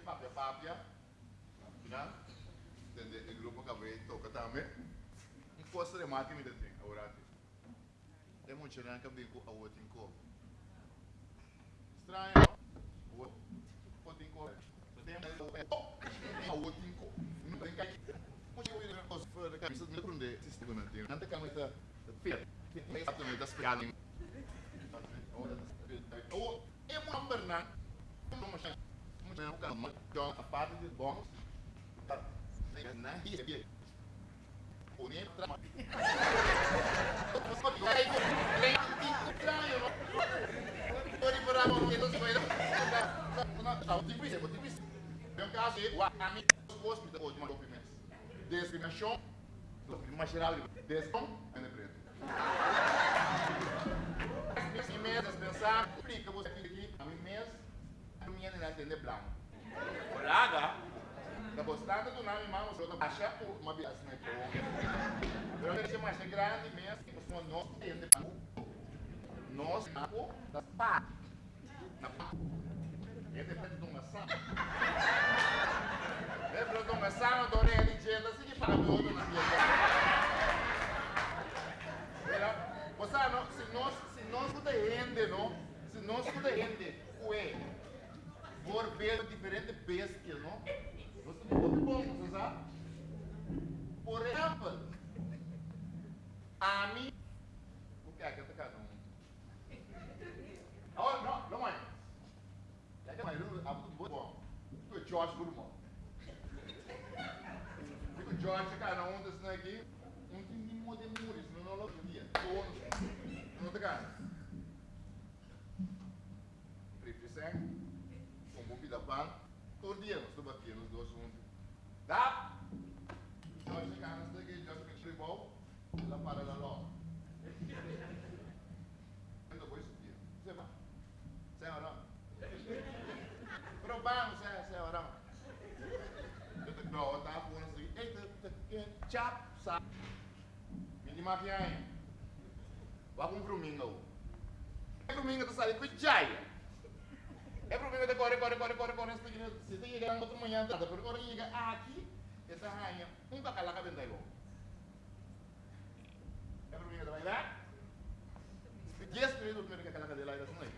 papia papia. Né? Entende? O grupo acabei toca também. Um posto de mate me detém, agora aqui. É muito né que eu bico a outra em cor. Estranho, não? O outro em cor. Tem a outra em cor. Não tem que Muito eu ir aos fora da camisa me prende. Se estou não tem. Não tem camisa. Fit. Fit. Exatamente, das piadas. Oh, é uma amberna. Não kan mas então a parte de bom. Tá. Tahu tipu sih, tipu sih. Yang kasih, wah kami bos kita oh cuma dua mes. Discriminação, discriminação geral, descom, anda preto. Esse mês, pensar, explica você a minha não entende branco. Olaga, da postata do nome mal, da baixa uma bias na pô. Pero que mais grande mesmo, que nós não entende branco. Nós, branco, da pá. Na pá. É de uma sã. É preto de uma sã, eu dou nele, gente, assim que para o outro na minha Você não, se nós, se nós puder render, não? Se nós puder render, ué, por ver diferentes bestias, não? Nós temos muito bom, você sabe? Por exemplo, a mim, o que é que está cada Oh, não, não é. É que mais um, abu muito bom. É George muito bom. Fico George, cara, um desses aqui, um tem de muros, não não dia. Todos. Não te ganha. Triple sem, com bombi da pan, todo dia nós estamos aqui, nós dois juntos. Dá? George, cara, nós daqui, George, que tribal, lá para lá logo. Ainda vou subir. Você vai? Você é orão? Probando, você é, você é orão? Eu te dou, eu tava falando assim, ei, chap, sabe? Mong frumingaw. Eh, frumingaw to salit ko jay. Eh, frumingaw to corre, corre, corre, corre, corre. Sige, sige, sige, ang otro manyan tata. Pero corre, yiga, aqui. Essa rainha. Um bacala ka bentay ko. Eh, frumingaw to bailar? Yes, minutos meron ka kalaka dela ito sunay.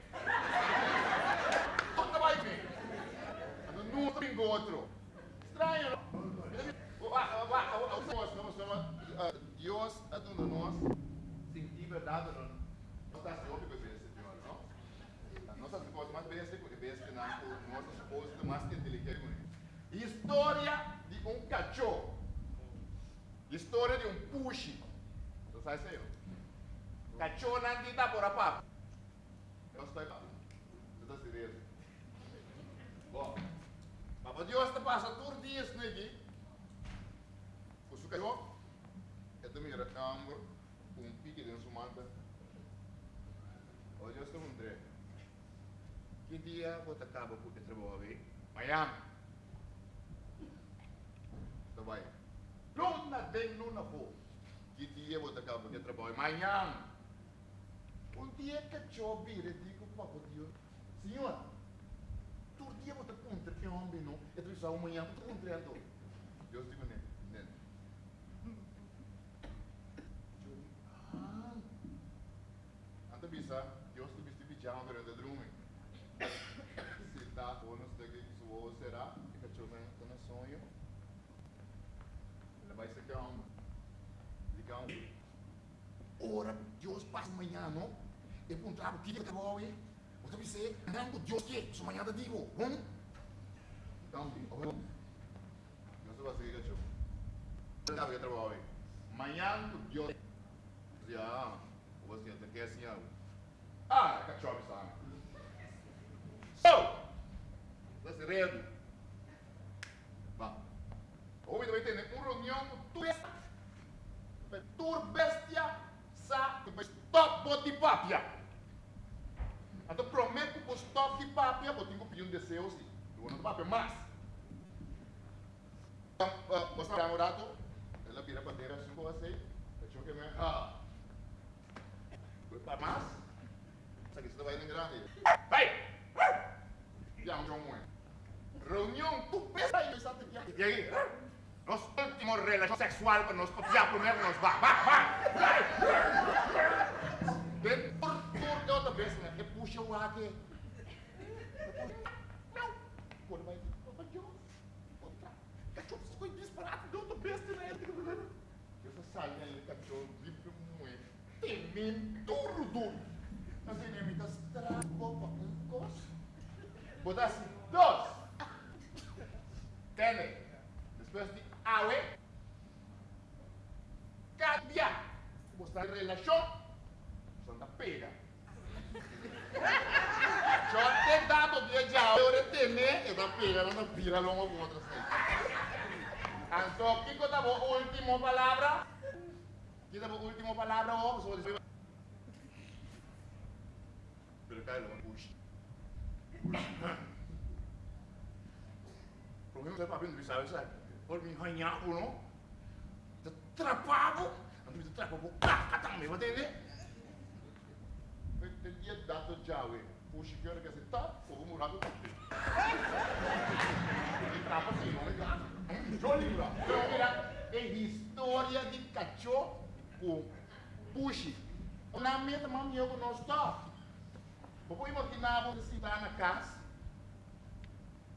Tok na ba yun eh? Ano nuto rin go otro? Estranho, no? Wa, wa, wa, nós, nós, nós, Deus é dando nós sentir verdade, não? Não está se ouvindo bem, Senhor, não? Nossa esposa mais bem se conhece que não, nossa esposa mais inteligente. História de um cachorro. História de um puxi. Você sabe isso? Cachorro não dita por a papo. Eu estou papo. Você está sereno. Bom, Papa Deus te passa todos os dias aqui. O sucaiu? É do meu recambro, um pique de sumanda. Hoje eu estou um tre. Que dia vou te acaba por te trabalhar? Miami. Bem. Luna den luna vou. Que dia vou te acaba por te trabalhar? Miami. Um dia que eu vire, digo, Papa Deus, Senhor, todo dia vou te contra que homem não, é tu só amanhã vou te contra Deus digo, né? né. Ah. Anta bisa, Deus durante o drume. Se tá bônus daqui que sua será, que cachorro tá no sonho. Ele vai ser calmo. Diga um. Ora, Deus passa amanhã, não? E que dia que vou aí. Você me sei, não, Deus que, se amanhã te digo, hum? Então, Deus vai seguir cachorro. Não vai trabalhar hoje. Amanhã, Deus. Ya, você tem que assim, ah, cachorro sabe. So, let's ready. Vá. Hoje vai ter uma reunião com bestia. Tur bestia sa stop boti papia. Então prometo que stop de papia, vou ter que pedir um desejo sim. Eu não papia mais. Você vai um rato, ela vira para ter assim você. Cachorro que me ah. Para 各位能给让的？喂，杨中文，reunião do PSA e Santa Maria. E aí? Nós temos relação sexual para nos copiar primeiro, nós vá, vá, vá. Dentro do é outra vez, né? Que puxa o ar aqui. Não. Quando vai, vai é de onde? Outra. Cachorro ficou disparado, deu outra vez, né? Eu só saí ali, cachorro, livre muito. Temendo duro, duro. votarse dos. Tener. Después de ave. Cambiar. Mostrar relación. Son da pera. Ci ho tentato di già ore tenne e da pera non pira l'uomo vuoto Anto, chi cosa vuoi ultimo palabra? Chi cosa vuoi ultimo palabra? Pero cae lo ma prendo questa cosa, poi mi cagnavo, no? Trappavo, mi o cacca, mi potete? Perché gli è dato O uè. puxa que era que assim, tá, o murado tudo. E trava assim, vamos lá. Jolie lá. Vamos lá. É história de cachorro com puxa. Na meta, mami, eu não estou. Vou imaginar, vou se dar na casa.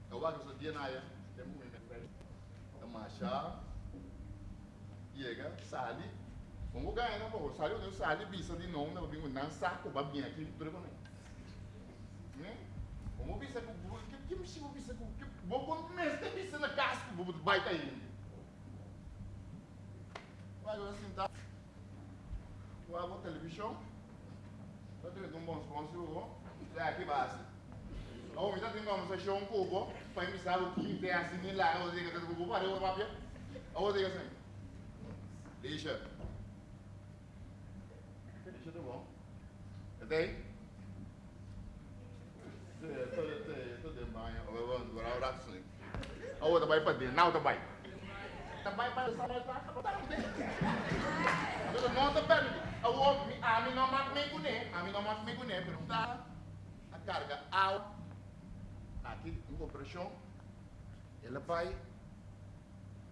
Eu acho que esse dia não é. Muito masha chega, sali. Vamos ganhar, não vou, sai, o sali bisa di non não bingu não saco, babinha aqui, bien ki pre ko ne ne ongo bisa ko bu ki ki msi bu bisa ko ki bo na casco vou bai ta yin né? vai eu assim tá. O avô televisão. Tá tendo um bom sponsor vou. é aqui base ou mi tati que mwen se chon kobo, pa é que ou ki te asini la, ou zeke tati kobo pare ou mapye, ou zeke sen. Deixa. Deixa do bom. Até aí? A outra vai para dentro, na outra vai. Também para o salão está acabando dentro. Eu não estou perto. A mim não mata nem com nem. A mim não mata nem com nem. Perguntar tá? a carga alta. acquis une compression et la paille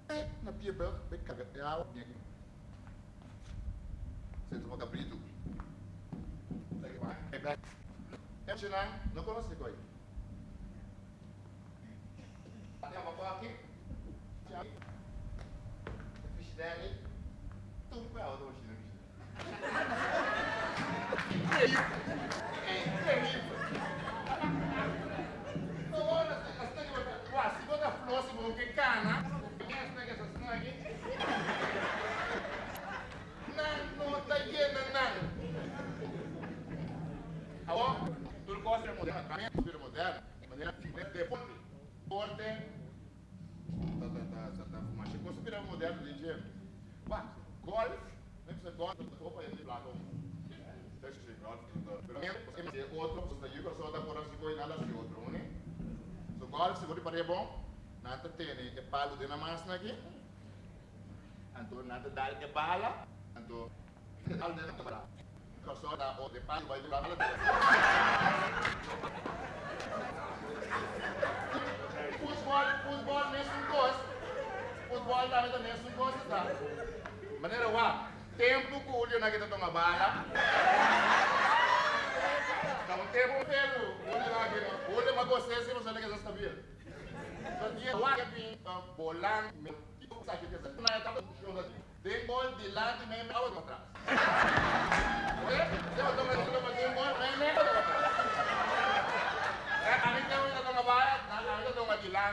e na pia bel be kaga ya bien c'est trop capito dai va e beh e ce l'ha non conosce coi andiamo qua che ciao fisdali tu qua ho dovuto uscire e e é bom, nada tem, que palo de namas aqui. Então, nada dá que bala, então, palo de namas. Eu só dá o de palo, vai de bala. Futebol, futebol, mesmo gosto. Futebol também da mesmo gosto, tá? Maneira, uá, tempo que o olho na guita toma bala. Dá um tempo pelo, olho na guita. Olho, mas você, se você não quer saber. Depois de lá de mim, eu vou atrás. Ok? Eu estou me dizendo que depois de mim, eu vou atrás. A mí tengo que tomar vaya, a mí tengo que tirar.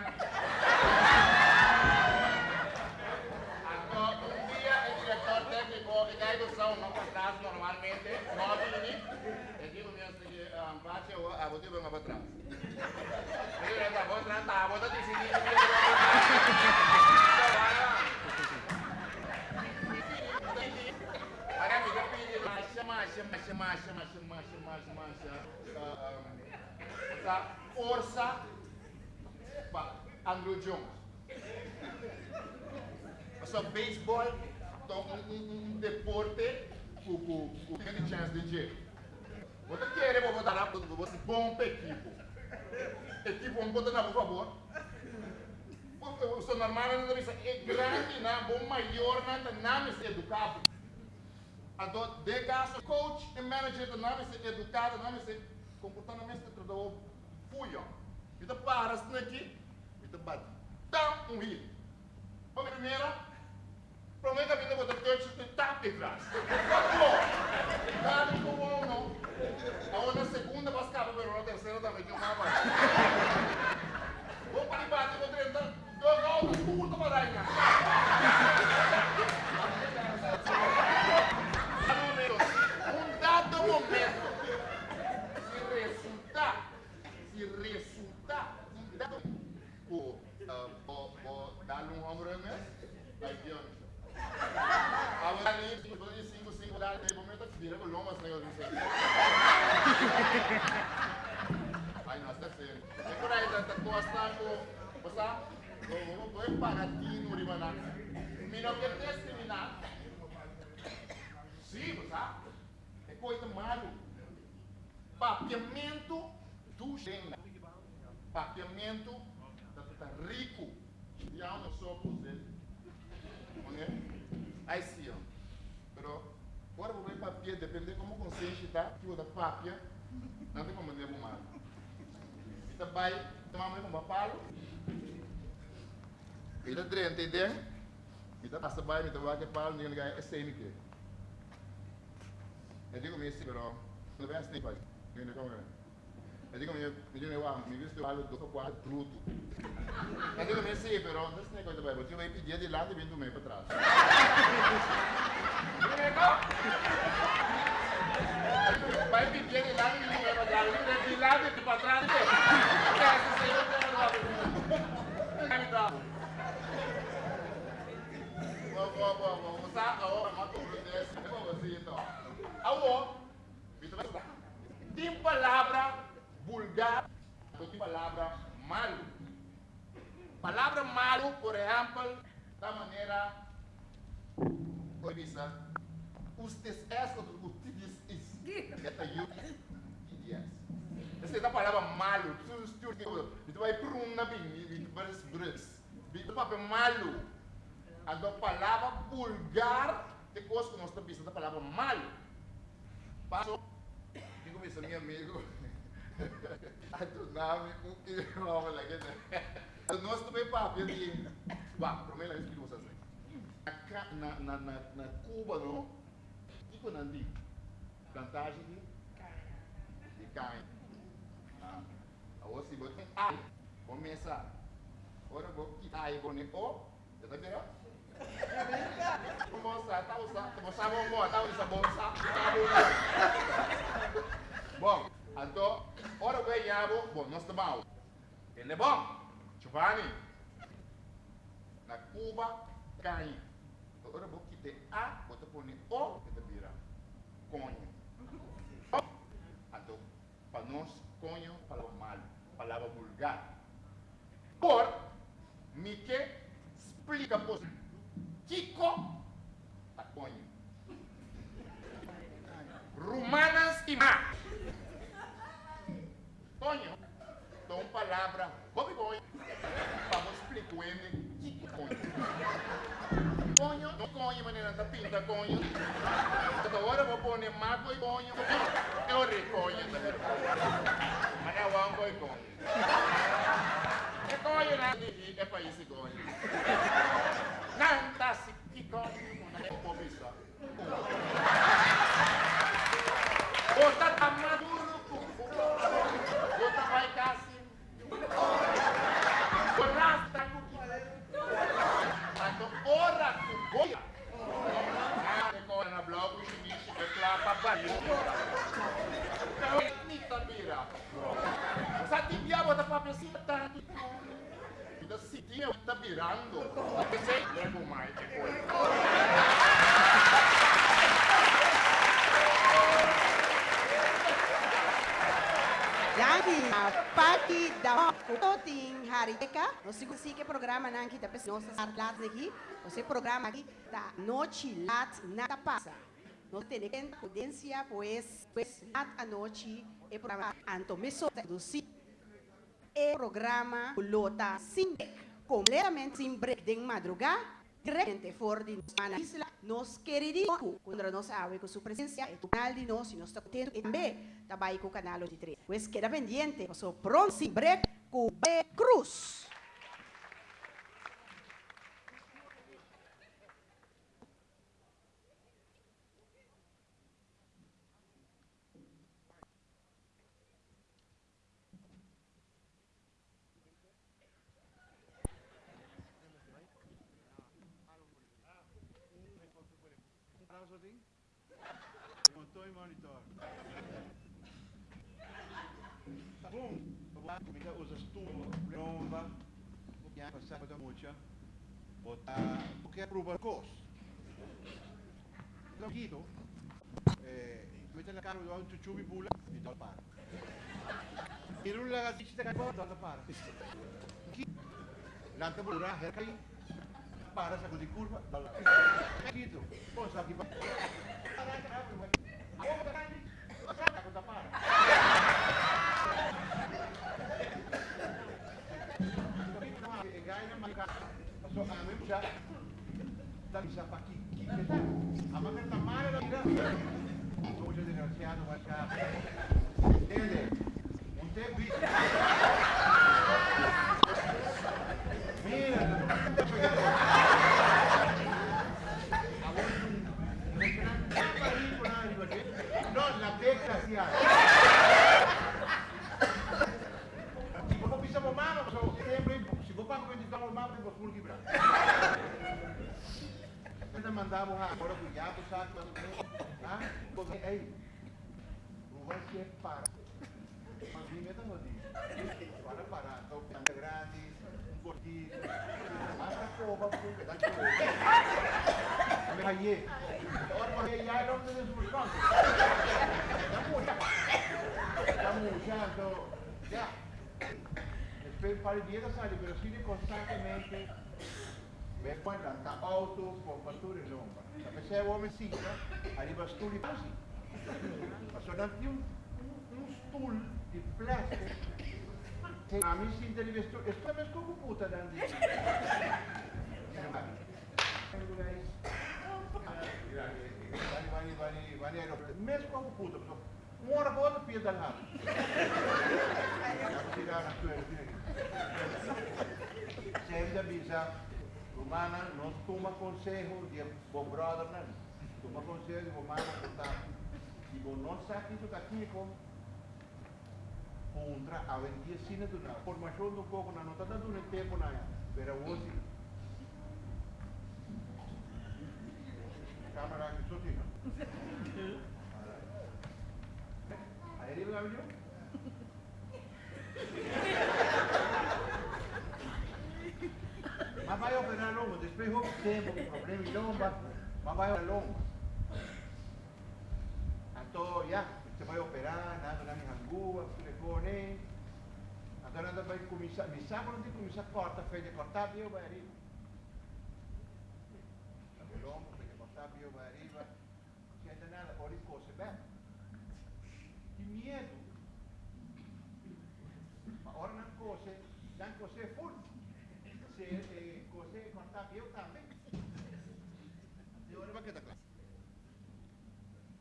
Un día o diretor técnico que cae con não para pasas normalmente, não viene, el tipo mío se a vos te para atrás marcha, marcha, marcha, marcha, marcha. Um, da força para Andrew Jones. Só beisebol, então um, um, um deporte com, com, com grande chance de dinheiro. Você quer, vou botar na você bomba equipo. Equipo, vamos botar na, por favor so normalmente não bisa é grande na bom maior na ta na mis educado. Ado de caso coach e manager ta na mis educado na mis comportamento de todo fuyo. Ita paras aqui, ita bate. Dá um rio. A primeira, promete a vida botar coach te tap de trás. Dá como uno. A outra segunda vai escapar, pero a terceira também tem uma bate. Vou para bater com 30, dois altos, curto para dar Um dado momento, se resultar, se resultar, um dado o, uh, o, o, dar um ombro mesmo, aí que eu Agora ali, 5, 5, 5, dá, tem momento que vira com lomas, negócio, não sei. Ay, no, está serio. Es por ahí, está costa ko, ko, para ti, nuri mana. Mino que discriminar. Sim, basta. É coisa malo. Papiamento do gênero. Papiamento da tá rico. E há um só. Ok? Aí sim, ó. Pero, agora vou ver papia, depende como consciente tá, o da papia, não tem como devo mal. Kita bay mamãe com papalo. Bay kita vai que palo ninguém ganha é sem que. Eu digo mesmo, pero não vai assim pai. Ninguém como é. Eu digo mesmo, me digo eu me visto palo do quatro truto. Eu digo mesmo, pero não sei coisa vai. Você vai pedir de lá e vem do meio para trás. Vai pedir de lá e vem para trás. De lá e para trás. Tem palavra vulgar, tem palavra malo. Palavra malo, por exemplo, da maneira Orisa, usted es o usted is. Esta you yes. Essa é a palavra malo. Tu vai para um na bem, vai brus. Tu papel malo. A palavra vulgar, de coisa que nós estamos pensando a palavra malo. Passo, digo meu meu amigo. A tu nome, o que vamos lá que nós também papo de, vá, primeiro isso que você assim. Na na na na Cuba não, digo não digo, plantagem de de carne. Agora se você ai, começa, ora vou quitar aí com o, já tá vendo? Como você tá usando, tá usando bom. Então, ora vai yabo, bom, nós estamos. Ele é bom. Giovanni, na Cuba, cai. Agora vou quitar A, vou pôr O, que te vira. Conho. Então, para nós, conho, palavra mal, palavra vulgar. Por, me que explica por Kiko, a conho. E má. Conho. Então, palavra, bobe conho. Vamos explicar ele que conho. Conho, não conho, maneira da pinta conho. Agora vou pôr mago e conho. Eu reconho. Mas eu amo e conho. É conho, né? É para esse conho. Não, tá se que conho, não é pobista. Bota tá maduro, bota vai casa. Rasta Tanto ora ku goya. Ah, ko na blog ko ni si Bekla pa ba yun. Ni tabira. Sa tibia mo ta papesita. Ito si tibia tá virando. Kasi lego mai e poi. Yangi, pati da toting hari ka, no sigo si que programa nan kita pes nossa lat aqui, você programa aqui da noite lat nada passa. No tem que potência pues pues lat a noite e programa anto meso do si e programa lota sindek completamente sem break de madrugada, diretamente fora de nossa isla, nós queridíamos, quando nós sabe com sua presença, é o canal de nós, e nós estamos contentes, e também trabalha com o canal de três. Pois queda pendiente, passou pronto, sem break, com B. Cruz. Do auto chubi bula e dá para. E não lá diz que dá para. Lanta bula, herkai, para sa di curva, dalla. Guido, poi sa che va. Ako da para. E gaya na maka. So amin siya. Dali sa pakikita. Ama ka tamara na ira. So siya desgraciado va siya. Entende? Un te bicho. Mira, No, la desgraciada. Si vos no pisamos mano, so, sempre, si vos para acreditar o mapa, vos por quebrar. Ainda mandava agora o diabo, sabe? Ah, porque, ei, não vai ser para. Mas vim mesmo não diz. Para parar, então, é grátis, um cortiço, hasta cova, porque dá de Me hallé. Ahora me ya no te desbuscando. Estamos ya. Estamos ya, então, já. Espero para o dia da saída, pero sigue constantemente. Quando está alto, por pastura e lomba. A pessoa é o homem sim, ali vai estúdio e assim. Mas só não tinha um, stool de plástico. A mim sim, ele vestiu. Estou mesmo como puta, aeroporto. Mesmo como puta, pessoal. Uma hora para outra, pia da lado. Já vou tirar na tua, Sempre avisa, Romana, não toma conselho de bom brother, não. Toma conselho de Romana, portanto, se você não sabe isso daqui, como contra a vendia sina do na formação do pouco na nota dando no tempo na pero hoje câmera aqui só tinha aí ele vai ver mas depois houve tempo problema em lomba mas vai operar longo então já você vai operar nada na minha rua telefone então nada vai começar me sabe onde começar corta fez de cortar viu vai arriba. O lombo fez de cortar viu vai arriba. Não sente nada ora coisa bem que medo ma ora não coisa não coisa full. Se eh, coisa cortar viu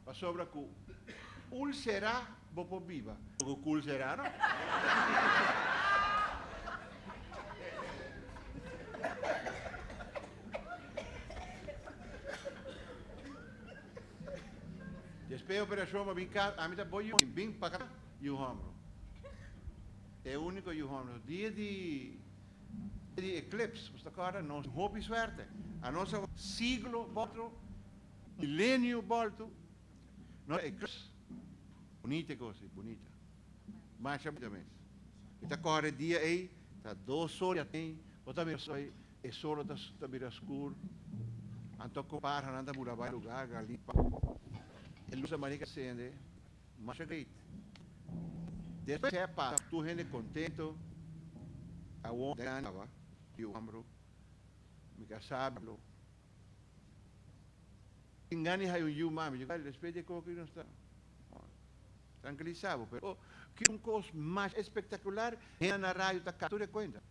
Passou para cu ulcerá bopo viva. O cul será, não? Después operação para brincar, a bom e bem para cá e o ombro. É o único e o ombro. Dia de de eclipse, você cara, não houve suerte. A nossa siglo volto, milênio volto, não eclipse. Bonita coisa, bonita. Mas rapidamente. Está corre dia aí, está dois horas tem, outra vez aí, é só está está bem escuro. Anto compara, anda por vai lugar, galipa. Ele usa manica acende, mas é great. Depois é para tu gente contento, a onda ganhava, e o ambro, me casablo. Engane hay un you mami, eu respeito de coco não está tranquilizado, pero que um coisa mais espetacular é na rádio da captura conta.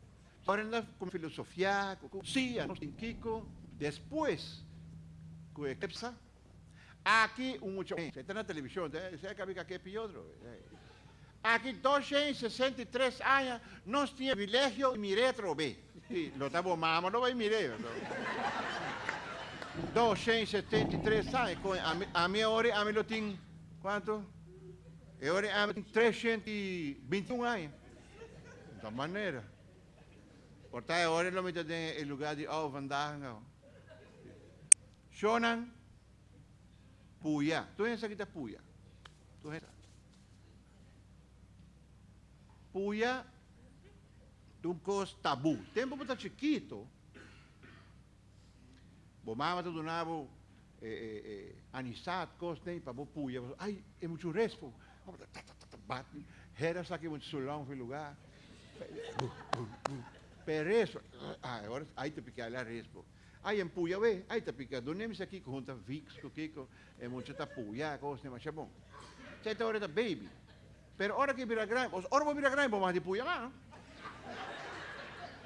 Ahora anda con filosofía, con sí, no sin Kiko. Después, con Eclipsa, aqui um mucho você está na televisão, você acaba que aqui é outro. Aqui 263 anos, nós tínhamos privilégio de mirar B. Sim, lo estamos mamando, não vai mirar. 273 anos, a, a minha hora, a minha tem, quanto? Agora a minha 321 anos. Da maneira. Portanto, agora não me tem lugar de oh, vandaag. Shonan, Puya. Tu yang kita Puya. Tu yang Puya, tu cos tabu. Tempo para chiquito, bo mama tu donavo eh, eh, eh, anisat, cos nem para bo Puya. Ai, é muito respo. Bate, era saque muito sulão foi lugar. Pereso. Ah, agora aí te picar lá respo. Ai, em Puya, ve, aí te picar. Donemos aqui com junta Vix, com é muito tá Puya, cos nem mais bom. Você tá hora da baby. Pero ora que vira grande, os ora vira grande, mas de Puya lá.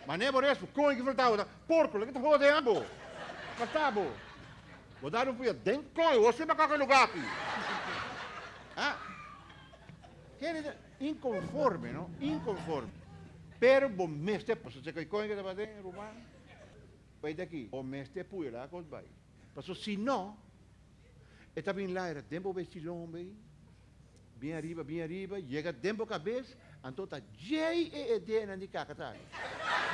Mas nem por isso, com que faltava, porco, que tá rodando. Tá bom. Vou dar um Puya, dentro com, você vai qualquer lugar aqui. Ah? Quer inconforme, não? Inconforme. Pero bom mestre, posso dizer que coisa que está fazendo, romano? Vai daqui, o mestre puya lá com vai. Mas se não, está bem lá, era tempo vestilão, bem. Bem arriba, bem arriba, chega tempo cabeça, então está J e D na de cacatá. Chumariga,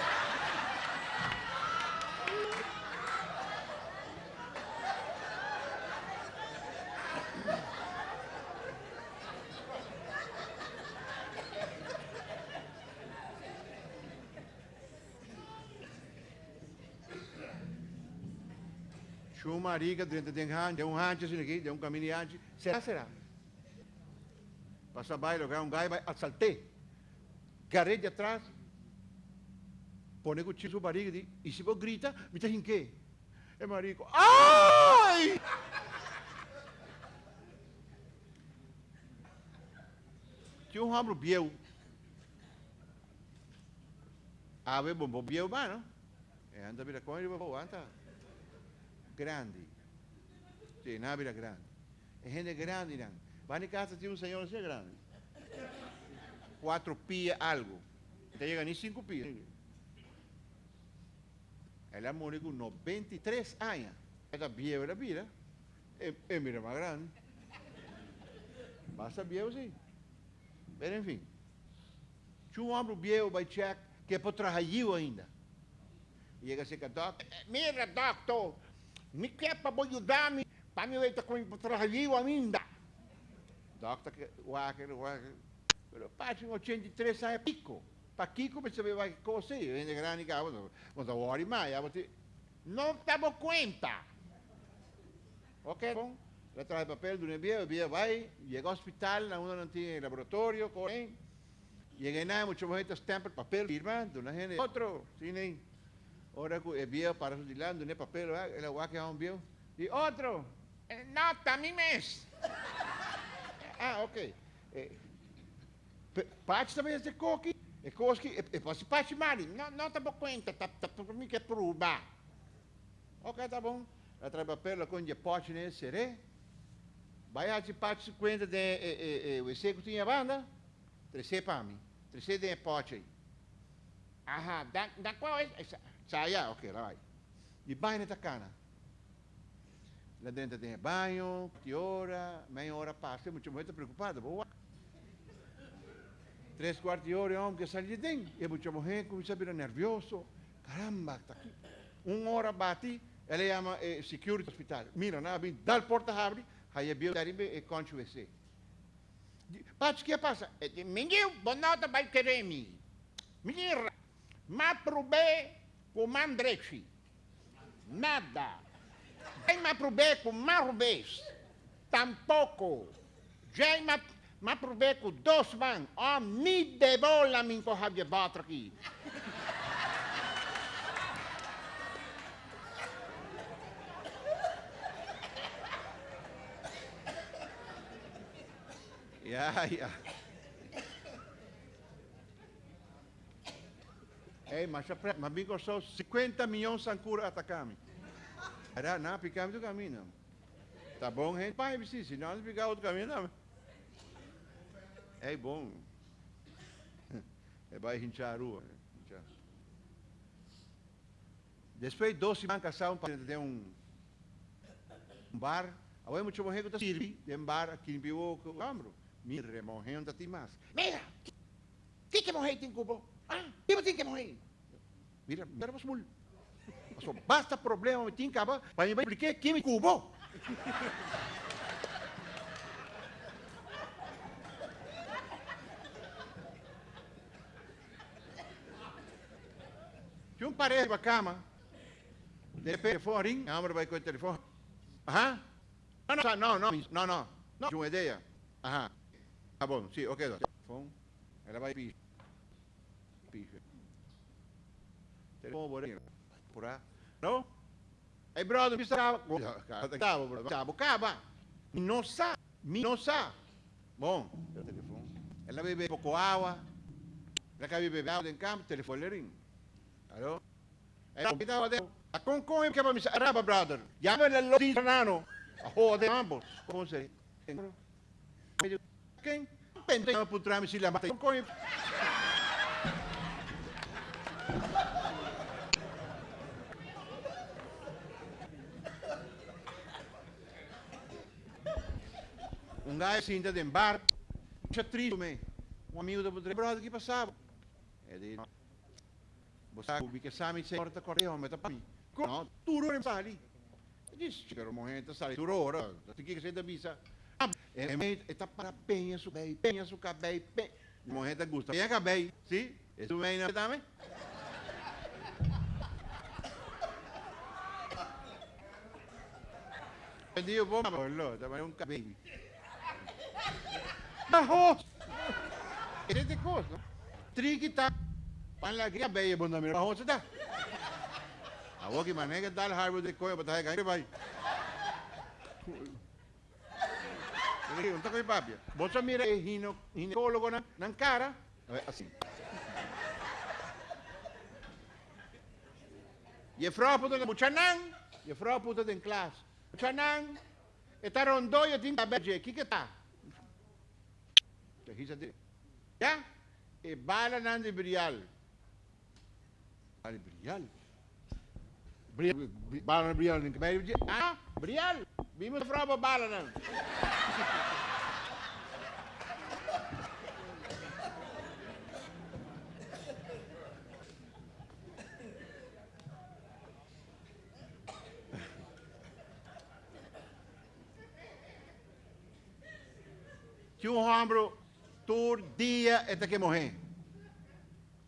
dentro de um de um assim aqui, de um caminhante. Será, será? Passa baile, um gai vai assaltar. Garei de atrás, põe o tiro barriga e, e se você grita, me tem que? É marico. Ai! Tinha um ramo biel. Ave bom biel, mano. É, anda vira com ele, vou anda. Grande. Sim, na vira grande. É gente grande, não. Vai em casa, tinha um senhor assim grande. Quatro pias, algo. Não chega nem cinco pias. Ela morreu com 93 anos. Ela vieja, ela vira. É, é mira mais grande. Basta viejo, sim. Mas, enfim. Tinha um homem viejo, vai check, que é para trabalhar ainda. E chega assim, doctor, mira, doctor, me quer para ajudar-me, para me ver com trabalhar ainda. Doctor, wakker, wakker. Pero passa 83 anos é pico. Para Kiko, você vai cozer, ainda grande cabo, mas agora mais, não estamos conta. Ok, bom. Le trae papel de un envío, el envío va, llega ao hospital, uno no tiene laboratorio, corren, llega nada, mucho gente estampa el papel, firma, de una gente, otro, sin Ahora el envío para dilando, no papel, el agua que va envío, y otro, eh, no, también mes. ah, ok. Eh, parte também é coque, é coque, é posso parte mari, não, não tá bom conta, tá, tá por mim que é provar. Ok, tá bom. La trae papel, com de pote nesse seré. Vai a parte 50 de eh, eh, o seco tinha banda, trece para mim, trece de pote aí. Aham, da, da qual é? Saia, ok, lá vai. E banho na cana. Lá dentro tem banho, que hora, meia hora passa, muito muito preocupado, boa. Três quartos de hora, homem, que sai de. E muito gente começa a virar nervioso. Caramba, tá aqui. Uma hora bate, ela chama eh, security hospital. Mira, na bem, dá a porta abre, aí é bio daribe e concho você. Pats, que passa? Menino, bonota vai querer me. Menina, ma probé com mandrechi. Nada. Nem ma probé com marrubês. Tampouco. Já ma, ma probé com dois man. Oh, me devola min ko havia batra aqui. Ja, ja. Ei, mas mas bigo só 50 milhões de cura atacame. Era na picame do caminho. Tá bom, gente? Pai, sim, se não ficar outro caminho, não. É bom. É vai hinchar a rua. Depois, dois semanas casados para ter um, bar. Agora, muito bom, gente, sirvi de um bar aqui em Pivo, o ambro. Mire, morrendo, tem mais. Mira, quem que morreu em Cuba? Ah, quem tem que morrer? Mira, mira, mas mul. Só basta problema, me tinha acaba, para me explicar quem me cubou. Tinha um parede para cama. De telefone a homem vai com o telefone. Aham. Não, não, não, não, não, não. Não, tinha uma ideia. Aham. Tá bom, sim, ok. Telefone. Ela vai piso. Piso. Telefone, por aí. Por aí. Não? Ei, brother, me estava. Cabo, brother. Cabo, caba. Me não sabe. Me não sabe. Bom, o telefone. Ela bebe pouco água. Ela quer beber água em campo, telefone ring. Alô? Eh, kita wade. Akong ko yung kaya misa araba brother. Yaman na lo din nano. Ako de ambos. Como se? Medyo king. Pente na putrami sila matay. Ko yung Um gajo sinta de bar. Siya triste me. Um amigo da putre. Brother, que passava? É de Você ubi che sami se porta correo me tapami. No, turo rin sali. Diz, pero momento sali turo ora. Ti que da bisa. E me eta para penha su bei, penha su cabei, pe. Momento gusta. Penha cabei, sì? E tu vem na dame? Dio bom, lo, da un cabei. Ah, Esse é coisa, não? Triquita. Panlagya bay bon na mira ho sada. Awo ki mane ke dal harbo de koy batahe kai bhai. Ele unta koy papia. Bosa mira e hino ginecólogo na nan cara. Assim. Je vrouw puta de muchanang, je vrouw puta de klas. Muchanang, je tinta beje, ki que tá? Te hisa de. Ja? E bala nan de brial. Bala brial. Bala brial ning kebay. Ah, brial. Bimo vrouw ba bala nan. Tinha um ombro todo dia eta que morrer.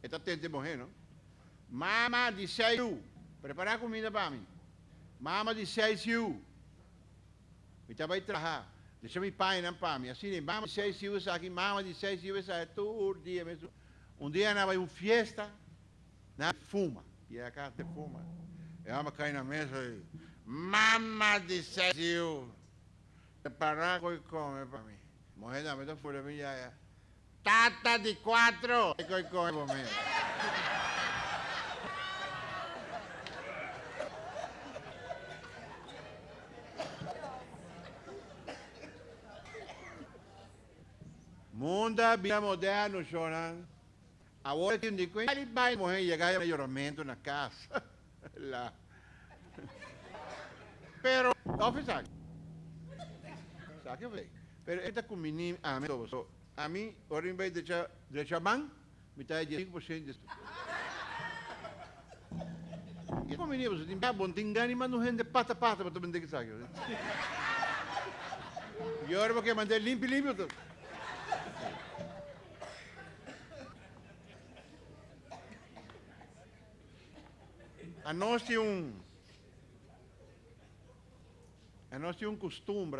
Eta tente morrer, não? Mama de seis preparar comida para mim. Mama de you. Me vai trabalhar. Deixa meu pai não para mim. Assim, mama de seis you aqui, mama de seis you é todo dia mesmo. Um dia na vai uma festa, na fuma. E a casa fuma. E a cai na mesa e mama de you. Preparar e para mim. Morrer da mesa fora minha é. Tata de quatro. E coi coi por. Mundo vida moderno, choran. Agora que indico, ele vai morrer e chegar melhoramento na casa. Lá. Pero, oficial. Sabe que Pero esta menino, a so, a ora em vez de de chaban, me está de 5% de E como menino, você tem bom, tem gani, mas não rende pata pata para tu vender que sabe. E agora porque mandei limpo limpo. A tinha um a tinha um costume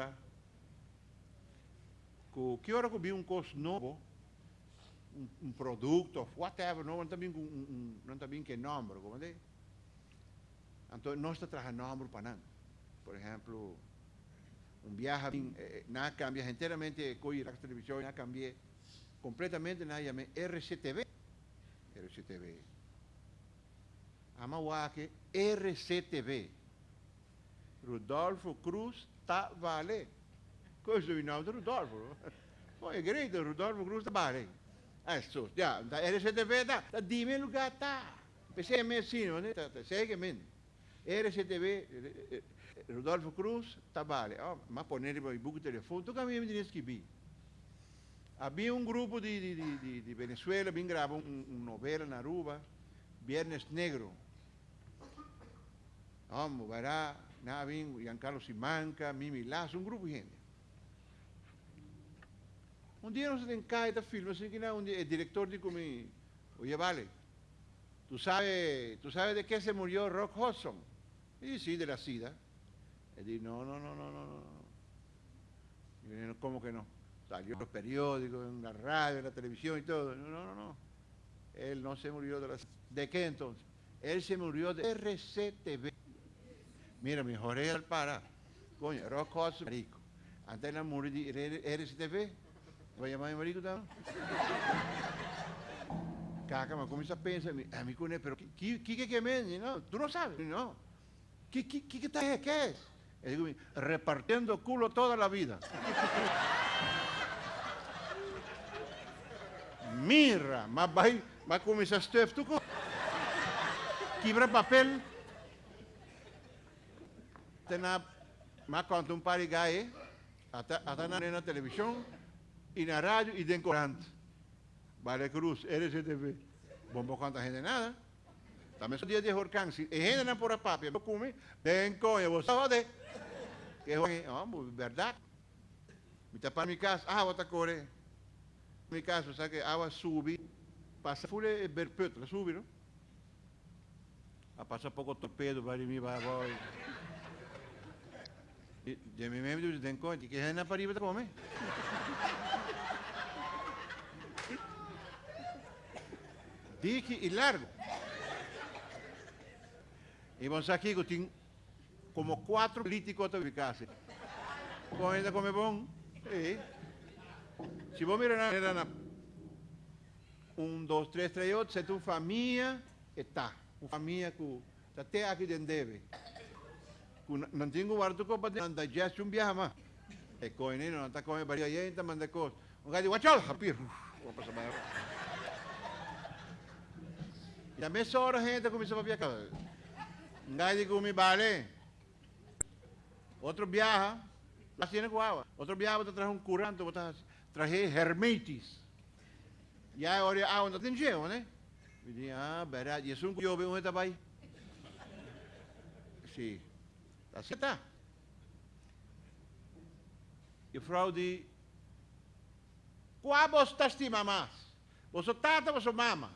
que hora que vi um costo novo um, um produto whatever não também um, um não também que nome como é então nós trabalhamos nome para não por exemplo um viaje eh, nada cambia inteiramente coi a televisão nada cambia completamente nada RCTV RCTV Amawake RCTV. Rodolfo Cruz Tavale. Coisa do nome do Rodolfo. Pô, é grande, Rodolfo Cruz Tavale. Adesso, ja, da RCTV da, da di me lugar tá. Pensei me assim, né? Tá, tá, segue men. RCTV, eh, eh, Rodolfo Cruz Tavale. Oh, ma ponere i buco telefone, tu cammini di schibi. Havia um grupo de, de, de, de, de Venezuela, vim gravar um, um novela na Aruba, Viernes Negro. Vamos, vará, na vim, Giancarlo Simanca, Mimi Lazo, um grupo de gente. Um dia nós temos cá este filme, assim que não, um dia, el director dijo comigo, oye, vale, ¿tú sabes, ¿tú sabes de qué se murió Rock Hudson? Y sí, de la SIDA. Él dijo, no, no, no, no, no, no. Yo, ¿cómo que no? Salió en los periódicos, en la radio, en la televisión y todo. No, no, no, no. Él no se murió de la ¿De qué entonces? Él se murió de RCTV. Mira, mi Jorge al para. Coño, Rock Hudson, marico. Antes de la morir de RCTV, vai llamar a mi marico también. Caca, me comienza a pensar, a mí con él, pero ¿qué qué qué me No, tú no sabes, no. ¿Qué qué qué qué, qué es? Y digo, repartiendo culo toda la vida. Mira, mas vai, mas começar a stuff, tu quebra papel. Tena, mas quando um pare gai, até até na, na televisão e na rádio e den corante. Vale Cruz, RCTV. Bombo quanta gente nada. Também sou dia de Horcan, se gente não por a papi, eu come, bem conha, você sabe que é, oh, verdade. Me tapar minha casa, ah, outra core. Mi caso, sa che agua subi, passa pure berpetto, la subi, no? A passa poco torpedo, vari mi va poi. De mi membro den conti che è una pariva come? Dichi y largo. Y vamos aquí que como cuatro políticos eficaces. Come come bon? Sí. Se vos mirar era na, um, dois, três, três, outro, se tu família está, uma família que até aqui dentro deve. Não tenho guardo com para não digeste um viaja mais. É coine, não está comendo varia aí, então manda coisa. Um gajo, wachol, rapir. Vou passar mais. E a mesma hora a gente começou a viajar. Um gajo come vale. Outro viaja, lá tiene água. Outro viaja, você traz um curante, você traje hermetis. Ya ahora ah, não tem jeito, né? Eu disse, ah, verdade. E isso eu vejo onde está aí. Sim. Assim está. E frau diz, qual você estima mais? Você tata ou você mama?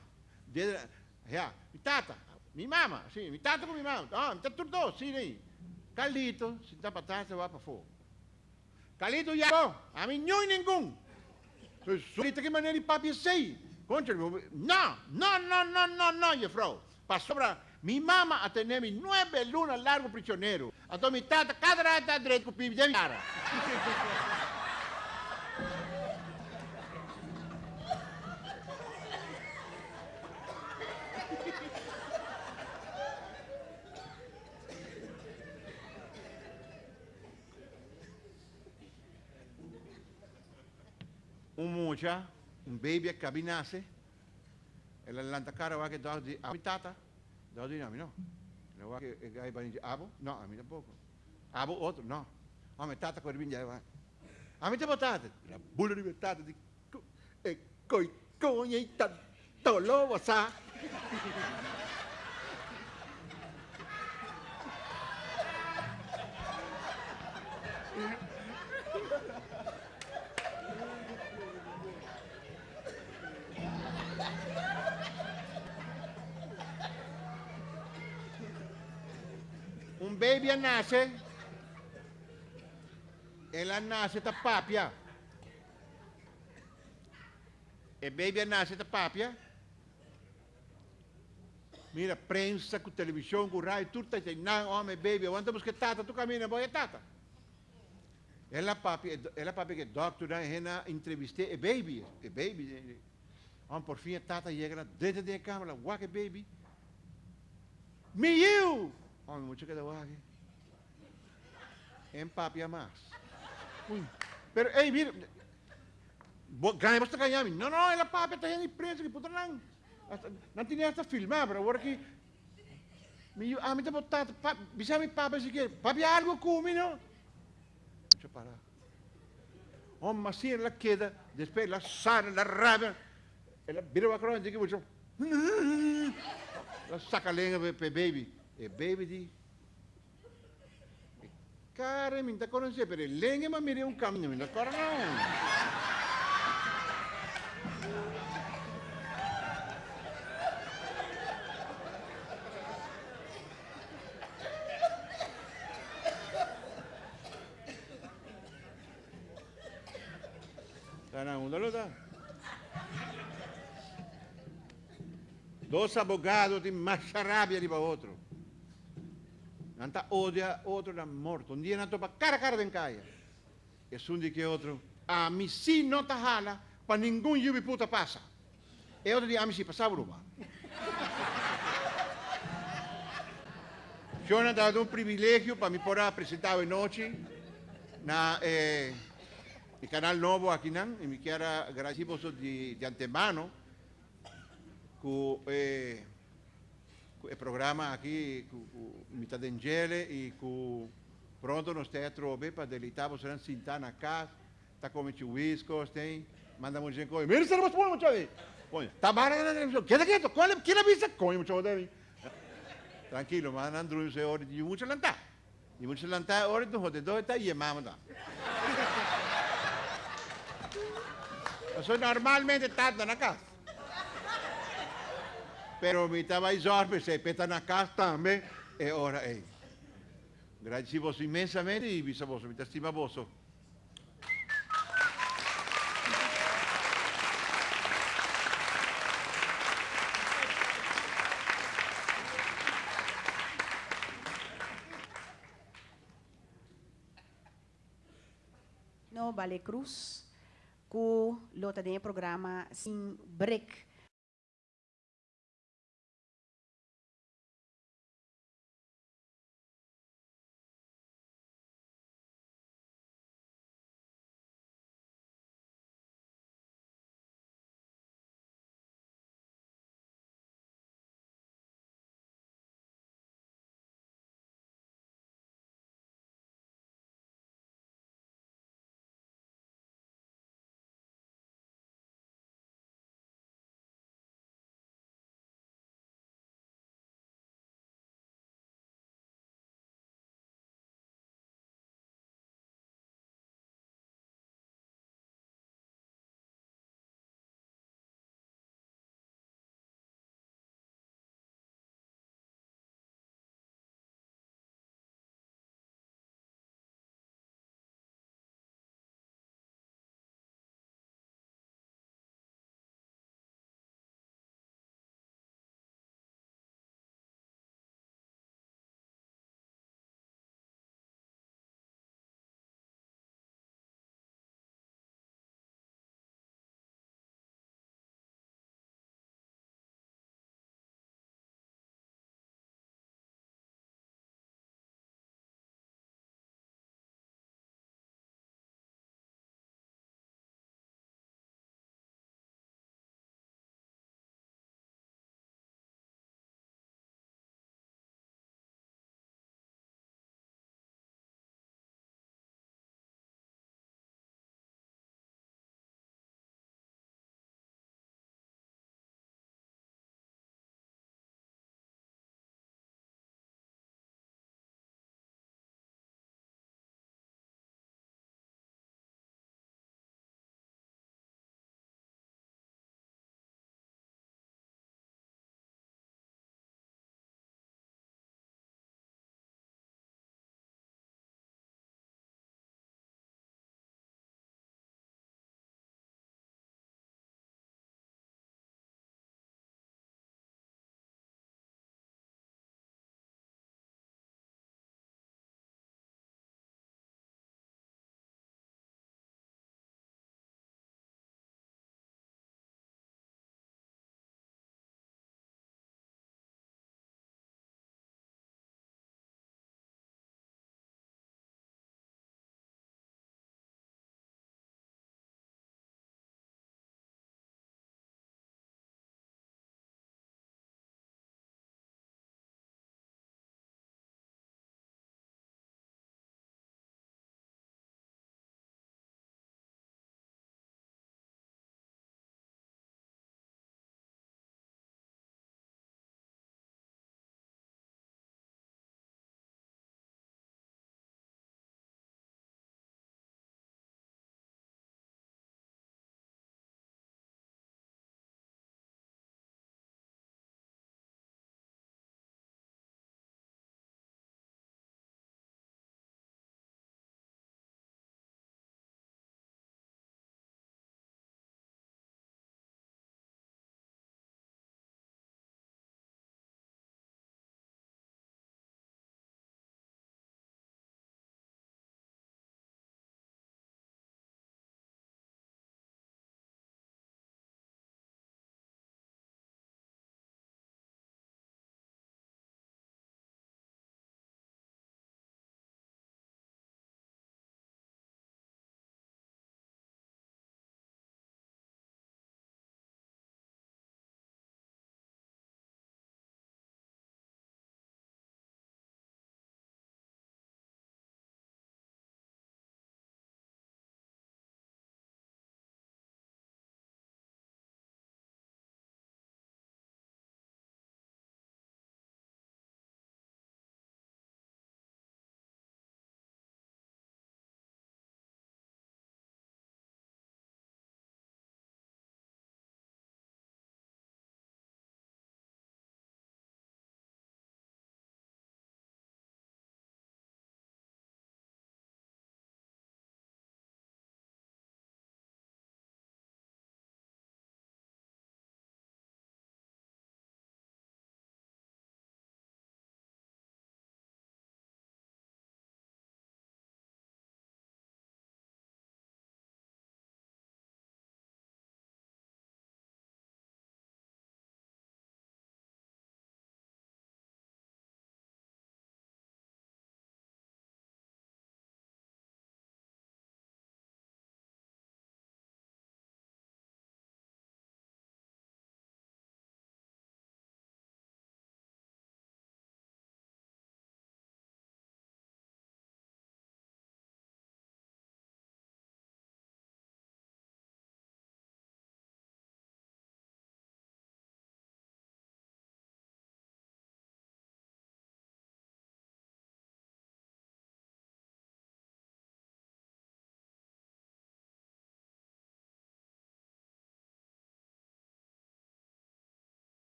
Já, mi tata, mi mama, sim, mi tata com mi mama. Ah, mi tata tudo dois, sim, aí. Calito, se está para trás, você vai para fora. Calito já, a mim nenhum. Solita que maneira de papi sei. Contra, no, no, no, no, no, no, juffrouw. Pas sobra, mi mamma ha tenuto nueve lunas largo prisionero. Entonces mi tata, cada rata direito com o pibi de cara. un mucha, un baby che camminasse, e l'anta cara va che do di abitata, do di nome, no. Lo va che gai bani abo, no, a mi tampoco. Abo otro, no. A me tata con il va. A me te botate, la bulla libertà di e coi cogni tanto lo sa. un baby nasce. E la nasce da papia e baby nasce da papia mira prensa com televisão com rádio tudo está não homem baby quando você tata tu caminha boa tata. Ela papi ela papi que doctor é na entrevista e baby e baby Om por fim tata chega dentro da câmera, wakke baby. Miu! Oh, mucho que aqui. Em papia mais. Uy. Pero, hey, mira. Ganha basta ganhar. Não, não, ela papi está em imprensa, que puta não. Não tinha esta filmar, pero agora que. Miu, ah, me tá botado. Bisa mi papi se quer. Papi, algo come, não? Deixa eu parar. Oh, mas sim, ela queda. Depois ela sai, ela rabia. Ela vira a cruz, diz que vou Ela saca a lenha para baby. E baby diz. Cara, minta conosce per il legno ma mi un cammino, minta ancora no. Sana uno lo da. Dos abogados de más rabia de para otro. Nanta odia outro na morto. Um dia nanto pa cara a cara den caia. E um dia que outro, a mim si não tá hala, para nenhum yubi puta passa. E outro dia a mim si passava uma. Eu não dado um privilégio para me poder apresentar hoje noite na eh, canal novo aqui não, e me quero agradecer de, de antemano que eh, il programma qui Mita d'Angele e con pronto nos teatro be para delitavo serán sintana casa tá come chuisco tem manda muito gente coi mira será muito muito aí põe tá bara queda quieto qual é que avisa coi muito deve tranquilo mas andro se ora di muito lanta di muito lanta ora do hotel do tá e mamma Sono normalmente tarda na casa pero mi esorbe, se peta na casa também, e ora é. Grazie vos imensamente e visa vos, mi stima vos. No Vale Cruz, ku lota de programa sin break